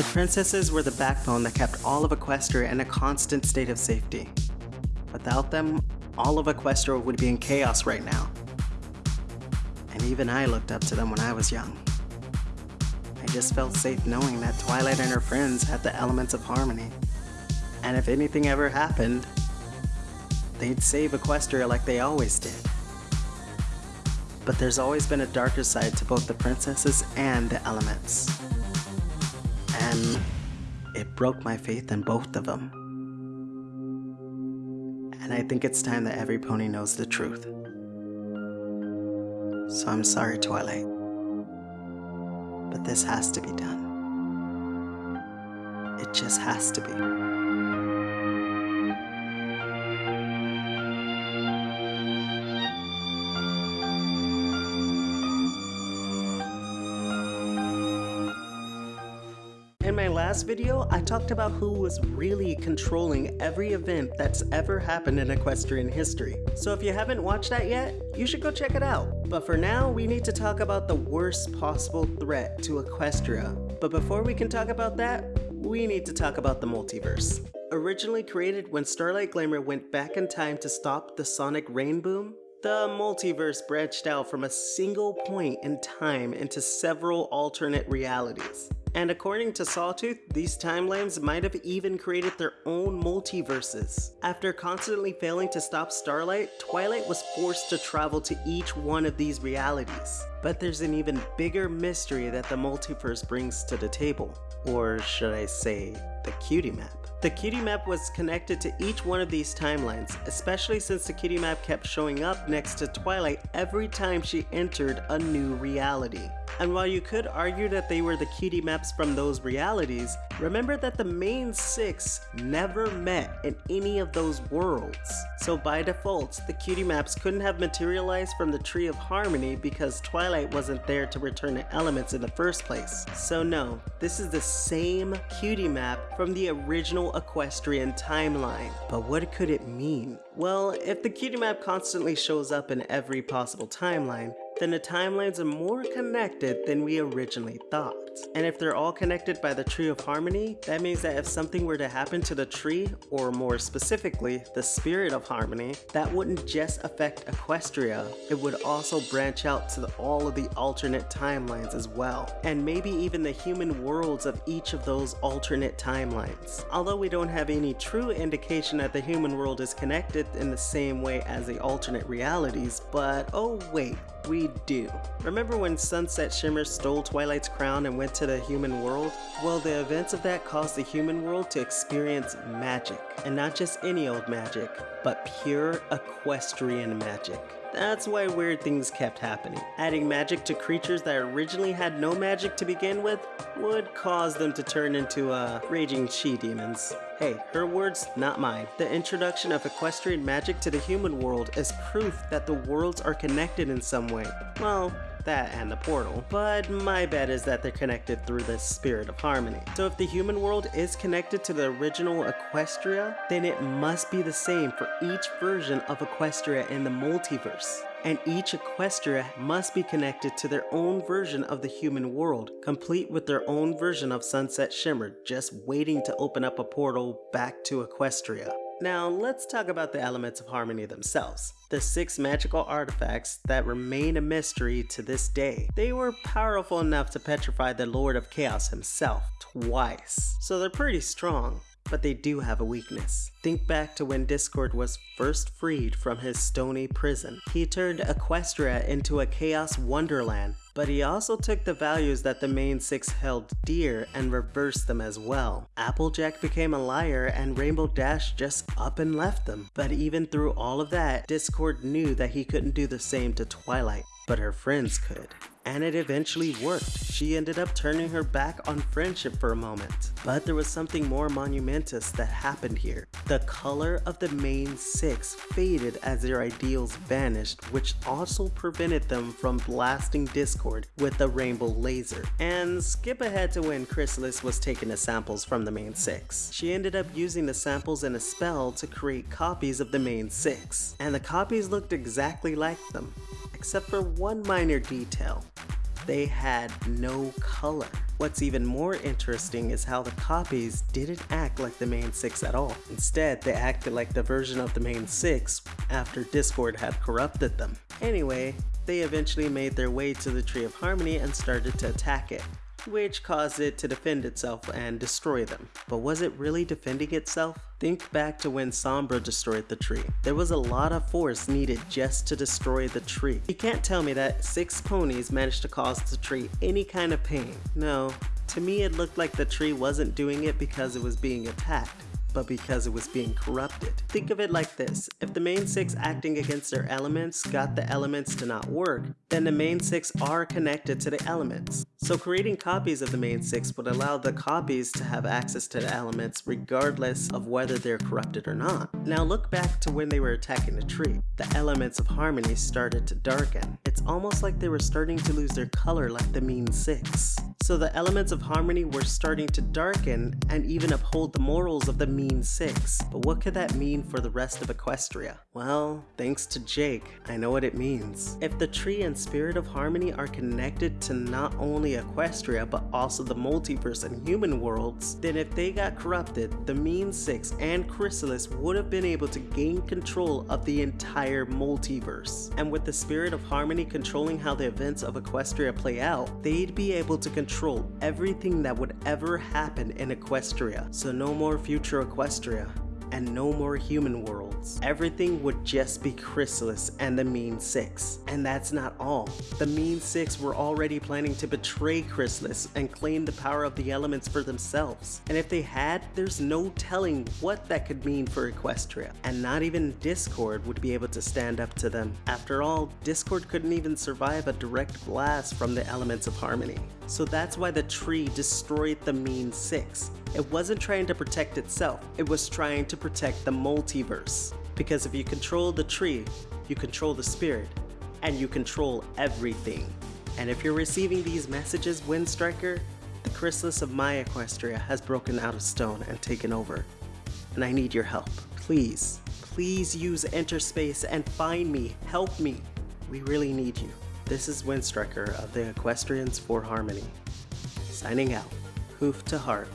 The princesses were the backbone that kept all of Equestria in a constant state of safety. Without them, all of Equestria would be in chaos right now. And even I looked up to them when I was young. I just felt safe knowing that Twilight and her friends had the elements of harmony. And if anything ever happened, they'd save Equestria like they always did. But there's always been a darker side to both the princesses and the elements. And it broke my faith in both of them. And I think it's time that every pony knows the truth. So I'm sorry, Twilight. But this has to be done. It just has to be. In my last video, I talked about who was really controlling every event that's ever happened in equestrian history. So if you haven't watched that yet, you should go check it out. But for now, we need to talk about the worst possible threat to Equestria. But before we can talk about that, we need to talk about the multiverse. Originally created when Starlight Glimmer went back in time to stop the sonic rainboom, the multiverse branched out from a single point in time into several alternate realities. And according to Sawtooth, these timelines might have even created their own multiverses. After constantly failing to stop Starlight, Twilight was forced to travel to each one of these realities. But there's an even bigger mystery that the multiverse brings to the table. Or should I say, the cutie map. The cutie map was connected to each one of these timelines, especially since the cutie map kept showing up next to Twilight every time she entered a new reality. And while you could argue that they were the cutie maps from those realities, remember that the main six never met in any of those worlds. So by default, the cutie maps couldn't have materialized from the Tree of Harmony because Twilight wasn't there to return the elements in the first place. So no, this is the same cutie map from the original equestrian timeline. But what could it mean? Well, if the cutie map constantly shows up in every possible timeline, then the timelines are more connected than we originally thought. And if they're all connected by the Tree of Harmony, that means that if something were to happen to the tree, or more specifically, the Spirit of Harmony, that wouldn't just affect Equestria, it would also branch out to the, all of the alternate timelines as well, and maybe even the human worlds of each of those alternate timelines. Although we don't have any true indication that the human world is connected in the same way as the alternate realities, but oh wait, we do. Remember when Sunset Shimmer stole Twilight's crown and went to the human world? Well, the events of that caused the human world to experience magic. And not just any old magic, but pure equestrian magic. That's why weird things kept happening. Adding magic to creatures that originally had no magic to begin with would cause them to turn into uh, raging she-demons. Hey, her words, not mine. The introduction of equestrian magic to the human world is proof that the worlds are connected in some way. Well, that and the portal, but my bet is that they're connected through the spirit of harmony. So if the human world is connected to the original Equestria, then it must be the same for each version of Equestria in the multiverse. And each Equestria must be connected to their own version of the human world, complete with their own version of Sunset Shimmer, just waiting to open up a portal back to Equestria. Now let's talk about the elements of harmony themselves. The six magical artifacts that remain a mystery to this day. They were powerful enough to petrify the Lord of Chaos himself twice, so they're pretty strong but they do have a weakness. Think back to when Discord was first freed from his stony prison. He turned Equestria into a chaos wonderland but he also took the values that the main six held dear and reversed them as well. Applejack became a liar and Rainbow Dash just up and left them. But even through all of that, Discord knew that he couldn't do the same to Twilight, but her friends could and it eventually worked. She ended up turning her back on friendship for a moment. But there was something more monumentous that happened here. The color of the main six faded as their ideals vanished, which also prevented them from blasting Discord with the rainbow laser. And skip ahead to when Chrysalis was taking the samples from the main six. She ended up using the samples in a spell to create copies of the main six, and the copies looked exactly like them except for one minor detail. They had no color. What's even more interesting is how the copies didn't act like the main six at all. Instead, they acted like the version of the main six after Discord had corrupted them. Anyway, they eventually made their way to the Tree of Harmony and started to attack it which caused it to defend itself and destroy them. But was it really defending itself? Think back to when Sombra destroyed the tree. There was a lot of force needed just to destroy the tree. You can't tell me that six ponies managed to cause the tree any kind of pain. No, to me it looked like the tree wasn't doing it because it was being attacked but because it was being corrupted. Think of it like this, if the main six acting against their elements got the elements to not work, then the main six are connected to the elements. So creating copies of the main six would allow the copies to have access to the elements regardless of whether they're corrupted or not. Now look back to when they were attacking the tree. The elements of harmony started to darken. It's almost like they were starting to lose their color like the mean six. So the elements of harmony were starting to darken and even uphold the morals of the mean six. But what could that mean for the rest of Equestria? Well, thanks to Jake, I know what it means. If the tree and spirit of harmony are connected to not only Equestria but also the multiverse and human worlds, then if they got corrupted, the mean six and Chrysalis would have been able to gain control of the entire multiverse. And with the spirit of harmony controlling how the events of Equestria play out, they'd be able to control everything that would ever happen in Equestria. So no more future Equestria and no more human worlds. Everything would just be Chrysalis and the Mean Six. And that's not all. The Mean Six were already planning to betray Chrysalis and claim the power of the elements for themselves. And if they had, there's no telling what that could mean for Equestria. And not even Discord would be able to stand up to them. After all, Discord couldn't even survive a direct blast from the elements of harmony. So that's why the tree destroyed the Mean Six. It wasn't trying to protect itself, it was trying to protect the multiverse. Because if you control the tree, you control the spirit, and you control everything. And if you're receiving these messages, Windstriker, the chrysalis of my Equestria has broken out of stone and taken over. And I need your help. Please, please use Enterspace and find me. Help me. We really need you. This is Windstriker of the Equestrians for Harmony. Signing out. Hoof to heart.